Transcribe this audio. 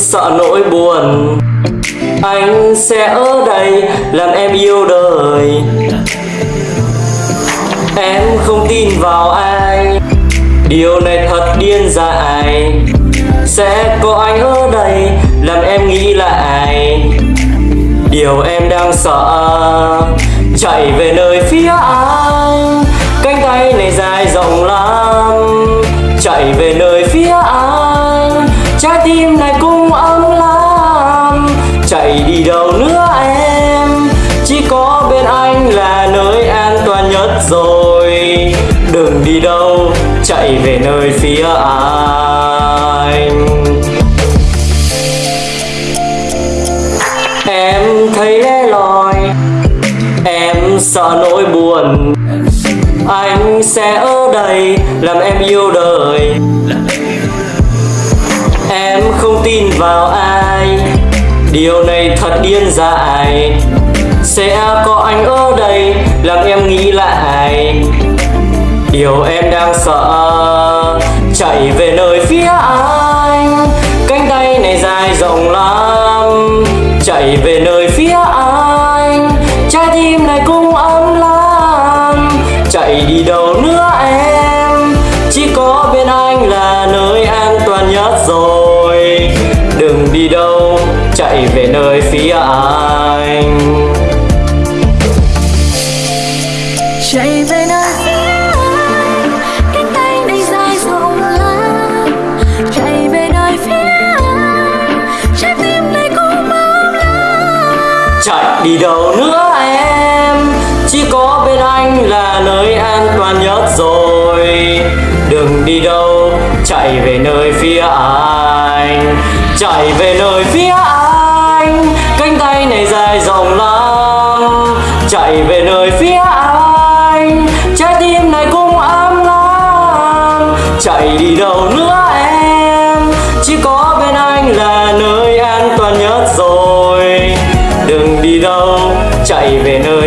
Sợ nỗi buồn. Anh sẽ ở đây làm em yêu đời. Em không tin vào ai Điều này thật điên dại. Sẽ có anh ở đây làm em nghĩ lại. Điều em đang sợ, Chạy về nơi phía anh. Trái tim này cũng ấm lắm Chạy đi đâu nữa em? Chỉ có bên anh là nơi an toàn nhất rồi. Đừng đi đâu, Chạy về nơi phía anh. Em thấy lẻ loi, Em sợ nỗi buồn. Anh sẽ ở đây làm em yêu đời. Vào ai? Điều này thật điên dại Sẽ có anh ở đây làm em nghĩ lại. Điều em đang sợ, Chạy về nơi phía anh. Cánh tay này dài rộng lắm, Chạy về nơi phía anh. Trái tim này cũng ấm lắm, Chạy đi đâu nữa em? Chỉ có bên anh là nơi an toàn nhất rồi. Chạy về nơi phía anh. Chạy về nơi phía anh cánh tay này dài rộng lắm chạy về nơi phía anh trái tim này cũng ấm lắm Chạy đi đâu nữa em? Chỉ có bên anh là nơi an toàn nhất rồi. Đừng đi đâu Chạy về nơi phía anh. Chạy về nơi phía anh Cánh này dài rộng lắm. Chạy về nơi phía anh, Trái tim này cũng ấm lắm Chạy đi đâu nữa em, Chỉ có bên anh là nơi an toàn nhất rồi. Đừng đi đâu, Chạy về nơi